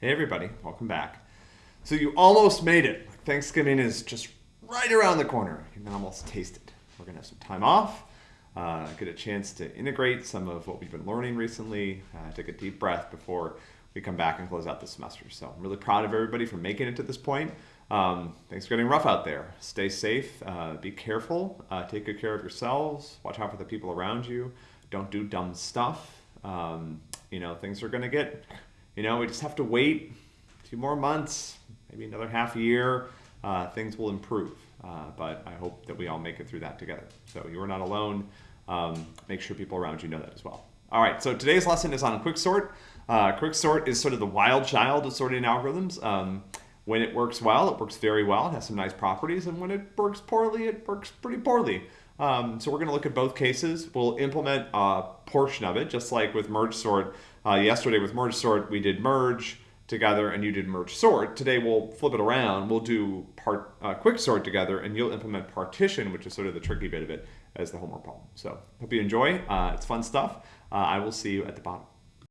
Hey everybody, welcome back. So you almost made it. Thanksgiving is just right around the corner. You can almost taste it. We're gonna have some time off, uh, get a chance to integrate some of what we've been learning recently, uh, take a deep breath before we come back and close out the semester. So I'm really proud of everybody for making it to this point. Um, things are getting rough out there. Stay safe, uh, be careful, uh, take good care of yourselves, watch out for the people around you, don't do dumb stuff. Um, you know, things are gonna get you know, we just have to wait few more months, maybe another half year. Uh, things will improve. Uh, but I hope that we all make it through that together. So you are not alone. Um, make sure people around you know that as well. All right, so today's lesson is on quicksort. Uh, quicksort is sort of the wild child of sorting algorithms. Um, when it works well, it works very well. It has some nice properties. And when it works poorly, it works pretty poorly. Um, so we're going to look at both cases. We'll implement a portion of it, just like with merge sort. Uh, yesterday with merge sort, we did merge together and you did merge sort. Today we'll flip it around. We'll do part uh, quick sort together and you'll implement partition, which is sort of the tricky bit of it, as the homework problem. So hope you enjoy. Uh, it's fun stuff. Uh, I will see you at the bottom.